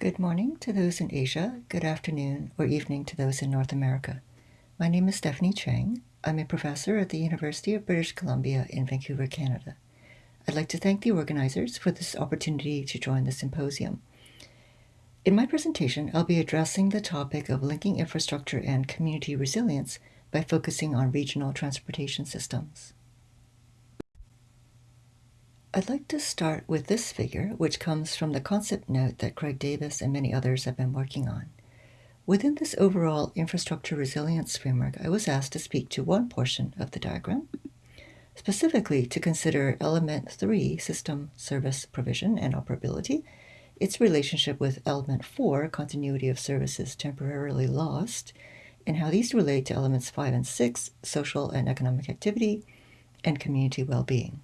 Good morning to those in Asia, good afternoon or evening to those in North America. My name is Stephanie Chang. I'm a professor at the University of British Columbia in Vancouver, Canada. I'd like to thank the organizers for this opportunity to join the symposium. In my presentation, I'll be addressing the topic of linking infrastructure and community resilience by focusing on regional transportation systems. I'd like to start with this figure, which comes from the concept note that Craig Davis and many others have been working on. Within this overall infrastructure resilience framework, I was asked to speak to one portion of the diagram, specifically to consider element 3, system service provision and operability, its relationship with element 4, continuity of services temporarily lost, and how these relate to elements 5 and 6, social and economic activity, and community well-being.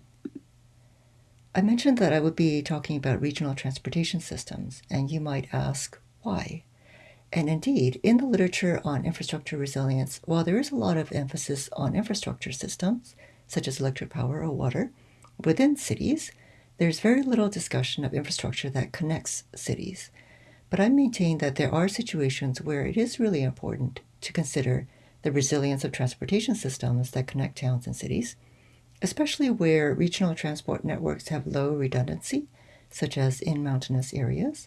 I mentioned that I would be talking about regional transportation systems, and you might ask, why? And indeed, in the literature on infrastructure resilience, while there is a lot of emphasis on infrastructure systems, such as electric power or water, within cities, there's very little discussion of infrastructure that connects cities. But I maintain that there are situations where it is really important to consider the resilience of transportation systems that connect towns and cities, especially where regional transport networks have low redundancy, such as in mountainous areas,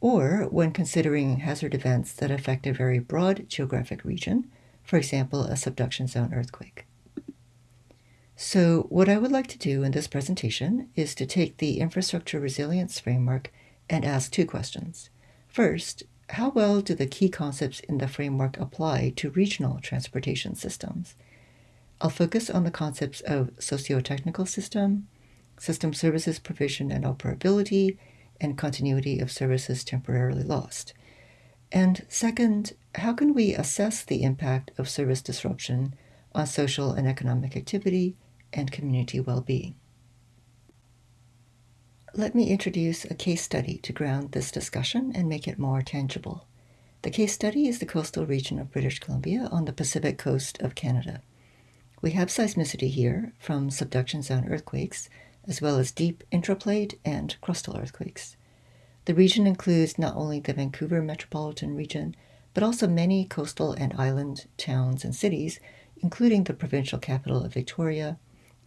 or when considering hazard events that affect a very broad geographic region, for example, a subduction zone earthquake. So what I would like to do in this presentation is to take the infrastructure resilience framework and ask two questions. First, how well do the key concepts in the framework apply to regional transportation systems? I'll focus on the concepts of socio-technical system, system services provision and operability, and continuity of services temporarily lost. And second, how can we assess the impact of service disruption on social and economic activity and community well-being? Let me introduce a case study to ground this discussion and make it more tangible. The case study is the coastal region of British Columbia on the Pacific coast of Canada. We have seismicity here from subduction zone earthquakes, as well as deep intraplate and crustal earthquakes. The region includes not only the Vancouver metropolitan region, but also many coastal and island towns and cities, including the provincial capital of Victoria,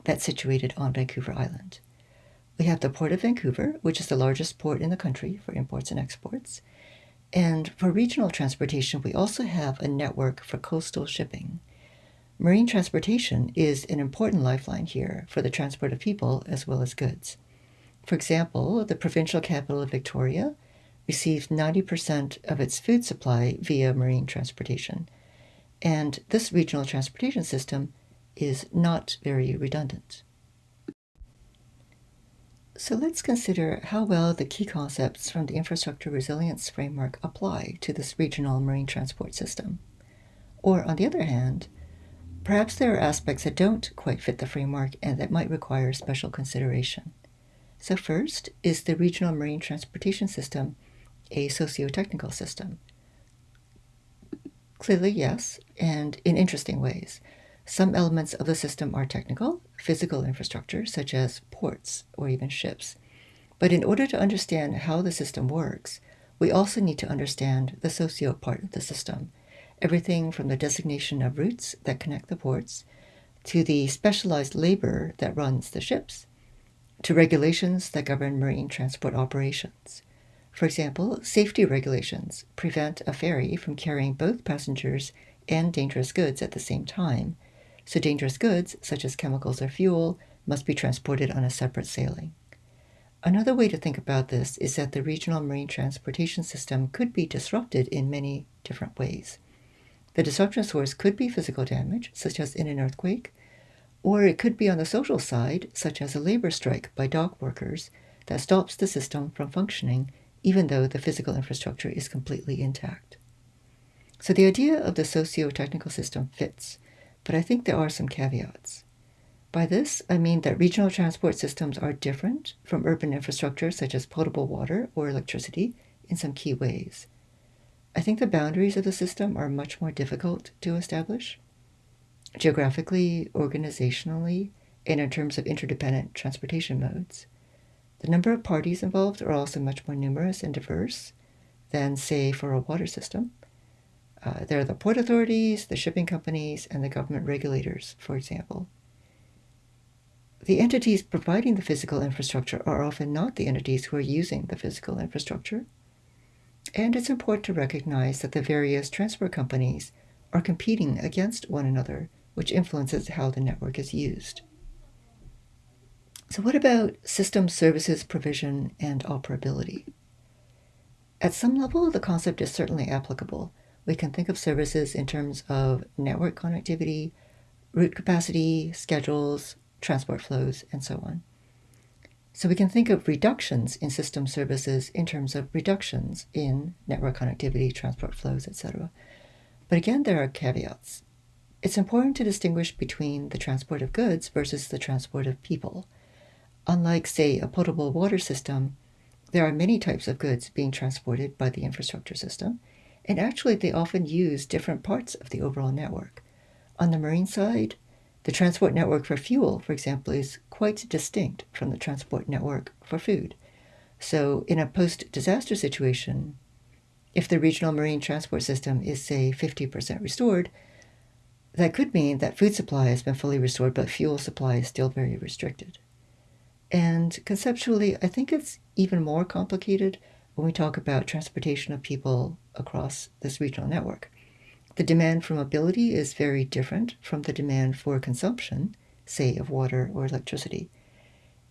that's situated on Vancouver Island. We have the Port of Vancouver, which is the largest port in the country for imports and exports. And for regional transportation, we also have a network for coastal shipping. Marine transportation is an important lifeline here for the transport of people as well as goods. For example, the provincial capital of Victoria receives 90% of its food supply via marine transportation, and this regional transportation system is not very redundant. So let's consider how well the key concepts from the infrastructure resilience framework apply to this regional marine transport system. Or on the other hand, Perhaps there are aspects that don't quite fit the framework and that might require special consideration. So first, is the regional marine transportation system a socio-technical system? Clearly, yes, and in interesting ways. Some elements of the system are technical, physical infrastructure, such as ports or even ships. But in order to understand how the system works, we also need to understand the socio part of the system, everything from the designation of routes that connect the ports to the specialized labor that runs the ships to regulations that govern marine transport operations. For example, safety regulations prevent a ferry from carrying both passengers and dangerous goods at the same time, so dangerous goods, such as chemicals or fuel, must be transported on a separate sailing. Another way to think about this is that the regional marine transportation system could be disrupted in many different ways. The disruption source could be physical damage, such as in an earthquake, or it could be on the social side, such as a labor strike by dock workers that stops the system from functioning even though the physical infrastructure is completely intact. So the idea of the socio-technical system fits, but I think there are some caveats. By this, I mean that regional transport systems are different from urban infrastructure such as potable water or electricity in some key ways. I think the boundaries of the system are much more difficult to establish. Geographically, organizationally, and in terms of interdependent transportation modes. The number of parties involved are also much more numerous and diverse. than, say, for a water system. Uh, there are the port authorities, the shipping companies, and the government regulators, for example. The entities providing the physical infrastructure are often not the entities who are using the physical infrastructure. And it's important to recognize that the various transport companies are competing against one another, which influences how the network is used. So, what about system services provision and operability? At some level, the concept is certainly applicable. We can think of services in terms of network connectivity, route capacity, schedules, transport flows, and so on. So we can think of reductions in system services in terms of reductions in network connectivity, transport flows, etc. But again, there are caveats. It's important to distinguish between the transport of goods versus the transport of people. Unlike, say, a potable water system, there are many types of goods being transported by the infrastructure system, and actually they often use different parts of the overall network. On the marine side, the transport network for fuel, for example, is quite distinct from the transport network for food. So, in a post disaster situation, if the regional marine transport system is, say, 50% restored, that could mean that food supply has been fully restored, but fuel supply is still very restricted. And conceptually, I think it's even more complicated when we talk about transportation of people across this regional network. The demand for mobility is very different from the demand for consumption, say, of water or electricity.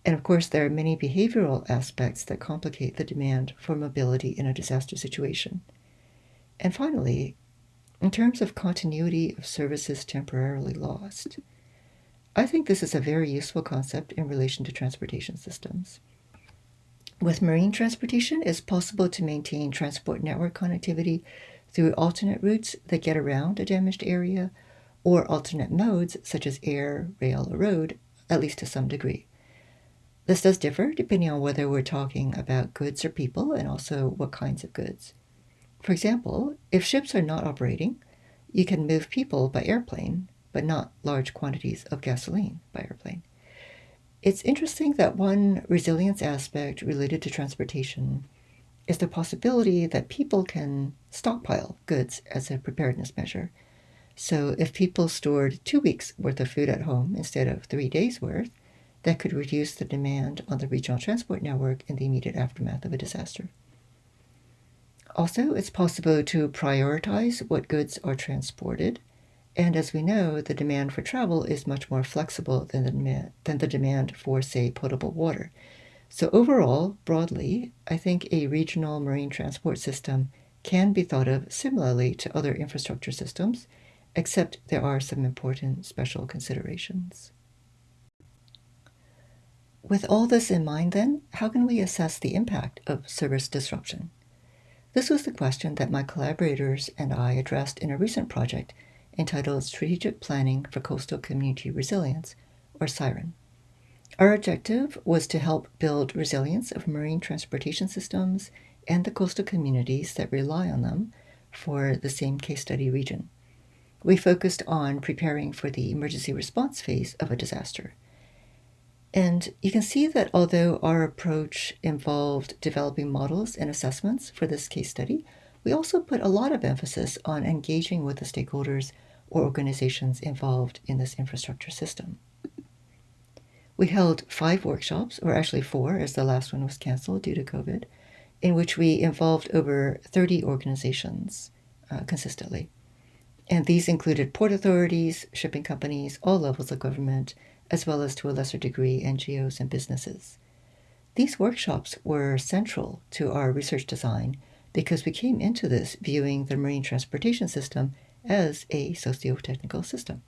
And of course, there are many behavioral aspects that complicate the demand for mobility in a disaster situation. And finally, in terms of continuity of services temporarily lost, I think this is a very useful concept in relation to transportation systems. With marine transportation, it's possible to maintain transport network connectivity through alternate routes that get around a damaged area or alternate modes such as air, rail, or road, at least to some degree. This does differ depending on whether we're talking about goods or people and also what kinds of goods. For example, if ships are not operating, you can move people by airplane, but not large quantities of gasoline by airplane. It's interesting that one resilience aspect related to transportation is the possibility that people can stockpile goods as a preparedness measure. So, if people stored two weeks' worth of food at home instead of three days' worth, that could reduce the demand on the regional transport network in the immediate aftermath of a disaster. Also, it's possible to prioritize what goods are transported. And as we know, the demand for travel is much more flexible than the, demand, than the demand for, say, potable water. So, overall, broadly, I think a regional marine transport system can be thought of similarly to other infrastructure systems, except there are some important special considerations. With all this in mind, then, how can we assess the impact of service disruption? This was the question that my collaborators and I addressed in a recent project entitled Strategic Planning for Coastal Community Resilience, or SIREN. Our objective was to help build resilience of marine transportation systems and the coastal communities that rely on them for the same case study region. We focused on preparing for the emergency response phase of a disaster. And you can see that although our approach involved developing models and assessments for this case study, we also put a lot of emphasis on engaging with the stakeholders or organizations involved in this infrastructure system. We held five workshops, or actually four, as the last one was canceled due to COVID, in which we involved over 30 organizations uh, consistently. And these included port authorities, shipping companies, all levels of government, as well as to a lesser degree NGOs and businesses. These workshops were central to our research design because we came into this viewing the marine transportation system as a socio-technical system.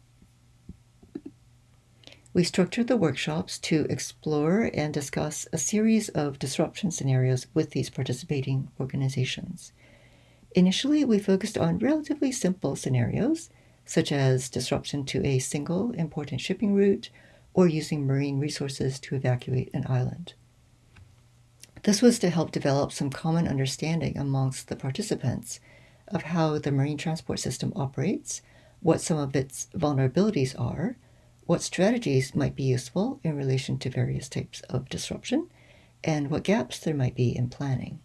We structured the workshops to explore and discuss a series of disruption scenarios with these participating organizations. Initially, we focused on relatively simple scenarios, such as disruption to a single important shipping route or using marine resources to evacuate an island. This was to help develop some common understanding amongst the participants of how the marine transport system operates, what some of its vulnerabilities are, what strategies might be useful in relation to various types of disruption, and what gaps there might be in planning.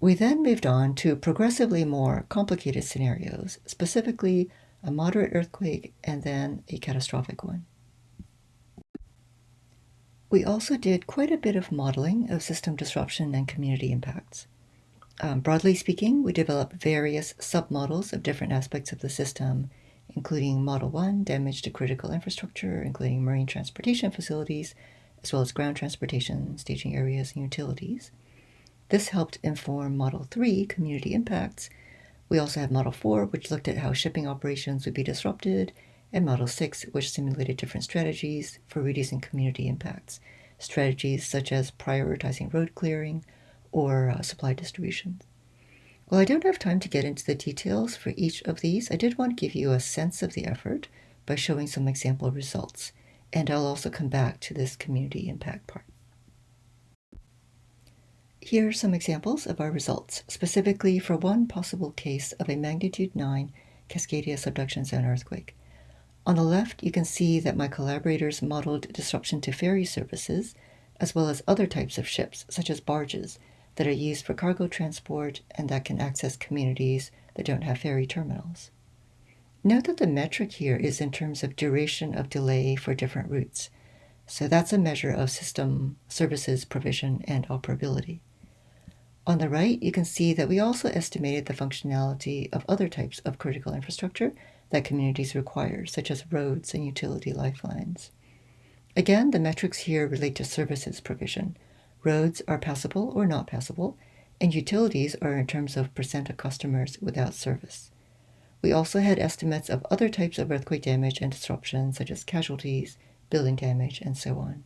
We then moved on to progressively more complicated scenarios, specifically a moderate earthquake and then a catastrophic one. We also did quite a bit of modeling of system disruption and community impacts. Um, broadly speaking, we developed various submodels of different aspects of the system, including Model 1, damage to critical infrastructure, including marine transportation facilities, as well as ground transportation, staging areas, and utilities. This helped inform Model 3, community impacts. We also have Model 4, which looked at how shipping operations would be disrupted, and Model 6, which simulated different strategies for reducing community impacts, strategies such as prioritizing road clearing or uh, supply distribution. While I don't have time to get into the details for each of these, I did want to give you a sense of the effort by showing some example results, and I'll also come back to this community impact part. Here are some examples of our results, specifically for one possible case of a magnitude 9 Cascadia subduction zone earthquake. On the left, you can see that my collaborators modeled disruption to ferry services, as well as other types of ships, such as barges, that are used for cargo transport and that can access communities that don't have ferry terminals. Note that the metric here is in terms of duration of delay for different routes. So that's a measure of system services provision and operability. On the right, you can see that we also estimated the functionality of other types of critical infrastructure that communities require, such as roads and utility lifelines. Again, the metrics here relate to services provision. Roads are passable or not passable, and utilities are in terms of percent of customers without service. We also had estimates of other types of earthquake damage and disruption, such as casualties, building damage, and so on.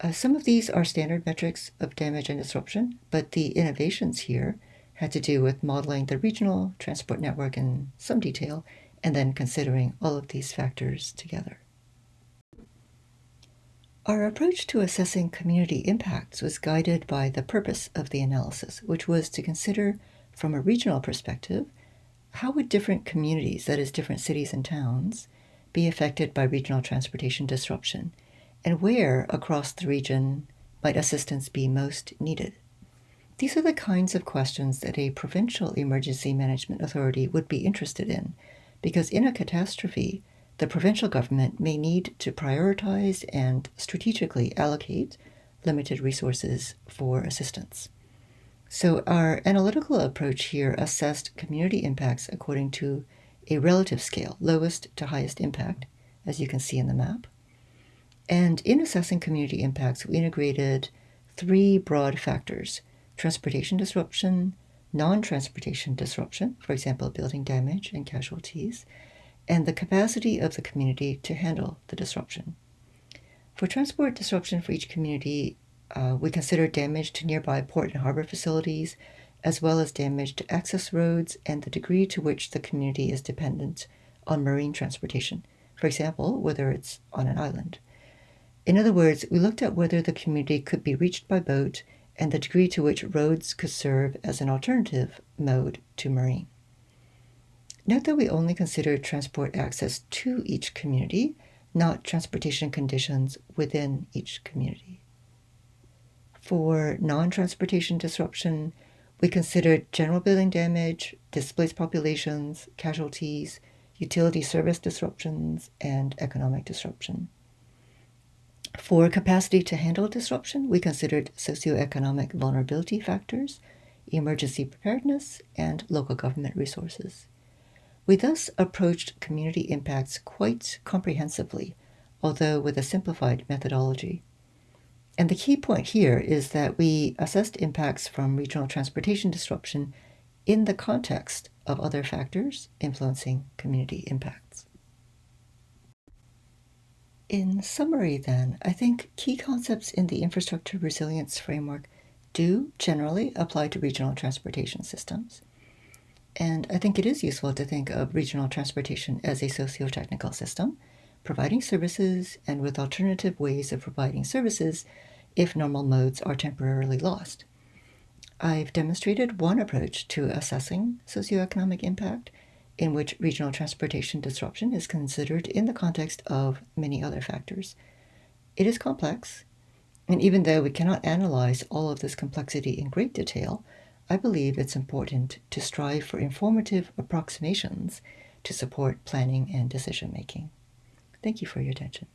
Uh, some of these are standard metrics of damage and disruption, but the innovations here had to do with modeling the regional transport network in some detail and then considering all of these factors together. Our approach to assessing community impacts was guided by the purpose of the analysis, which was to consider from a regional perspective how would different communities, that is, different cities and towns, be affected by regional transportation disruption and where across the region might assistance be most needed? These are the kinds of questions that a provincial emergency management authority would be interested in, because in a catastrophe, the provincial government may need to prioritize and strategically allocate limited resources for assistance. So, our analytical approach here assessed community impacts according to a relative scale, lowest to highest impact, as you can see in the map. And in assessing community impacts, we integrated three broad factors transportation disruption, non transportation disruption, for example, building damage and casualties, and the capacity of the community to handle the disruption. For transport disruption for each community, uh, we consider damage to nearby port and harbor facilities, as well as damage to access roads and the degree to which the community is dependent on marine transportation, for example, whether it's on an island. In other words, we looked at whether the community could be reached by boat and the degree to which roads could serve as an alternative mode to marine. Note that we only consider transport access to each community, not transportation conditions within each community. For non-transportation disruption, we considered general building damage, displaced populations, casualties, utility service disruptions, and economic disruption. For capacity to handle disruption, we considered socioeconomic vulnerability factors, emergency preparedness, and local government resources. We thus approached community impacts quite comprehensively, although with a simplified methodology. And the key point here is that we assessed impacts from regional transportation disruption in the context of other factors influencing community impacts. In summary, then, I think key concepts in the infrastructure resilience framework do generally apply to regional transportation systems. And I think it is useful to think of regional transportation as a socio-technical system, providing services and with alternative ways of providing services if normal modes are temporarily lost. I've demonstrated one approach to assessing socioeconomic impact in which regional transportation disruption is considered in the context of many other factors. It is complex, and even though we cannot analyze all of this complexity in great detail, I believe it's important to strive for informative approximations to support planning and decision making. Thank you for your attention.